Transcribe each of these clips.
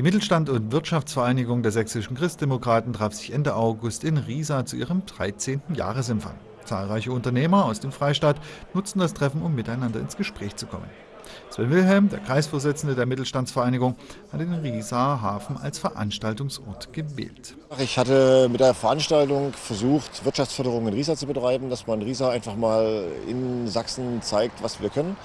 Die Mittelstand- und Wirtschaftsvereinigung der sächsischen Christdemokraten traf sich Ende August in Riesa zu ihrem 13. Jahresempfang. Zahlreiche Unternehmer aus dem Freistaat nutzten das Treffen, um miteinander ins Gespräch zu kommen. Sven Wilhelm, der Kreisvorsitzende der Mittelstandsvereinigung, hat den Rieser Hafen als Veranstaltungsort gewählt. Ich hatte mit der Veranstaltung versucht, Wirtschaftsförderung in Riesa zu betreiben, dass man Riesa einfach mal in Sachsen zeigt, was wir können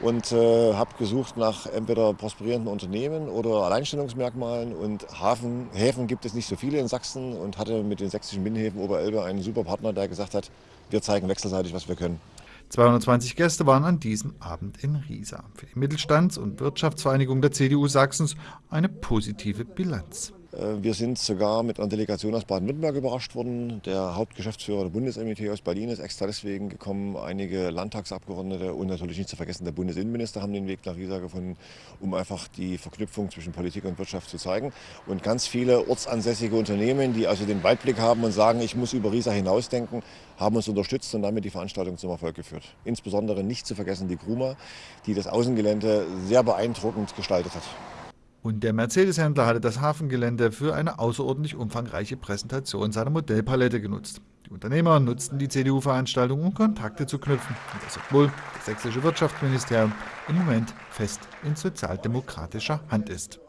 und äh, habe gesucht nach entweder prosperierenden Unternehmen oder Alleinstellungsmerkmalen und Hafen, Häfen gibt es nicht so viele in Sachsen und hatte mit den sächsischen Binnenhäfen Oberelbe einen super Partner, der gesagt hat, wir zeigen wechselseitig, was wir können. 220 Gäste waren an diesem Abend in Riesa. Für die Mittelstands- und Wirtschaftsvereinigung der CDU Sachsens eine positive Bilanz. Äh, wir sind sogar mit einer Delegation aus Baden-Württemberg überrascht worden. Der Hauptgeschäftsführer der Bundes-MIT aus Berlin ist extra deswegen gekommen. Einige Landtagsabgeordnete und natürlich nicht zu vergessen der Bundesinnenminister haben den Weg nach Riesa gefunden, um einfach die Verknüpfung zwischen Politik und Wirtschaft zu zeigen. Und ganz viele ortsansässige Unternehmen, die also den Weitblick haben und sagen, ich muss über Riesa hinausdenken, haben uns unterstützt und damit die Veranstaltung zum Erfolg geführt. Insbesondere nicht zu vergessen die Gruma, die das Außengelände sehr beeindruckend gestaltet hat. Und der Mercedes-Händler hatte das Hafengelände für eine außerordentlich umfangreiche Präsentation seiner Modellpalette genutzt. Die Unternehmer nutzten die CDU-Veranstaltung, um Kontakte zu knüpfen. Und das obwohl das sächsische Wirtschaftsministerium im Moment fest in sozialdemokratischer Hand ist.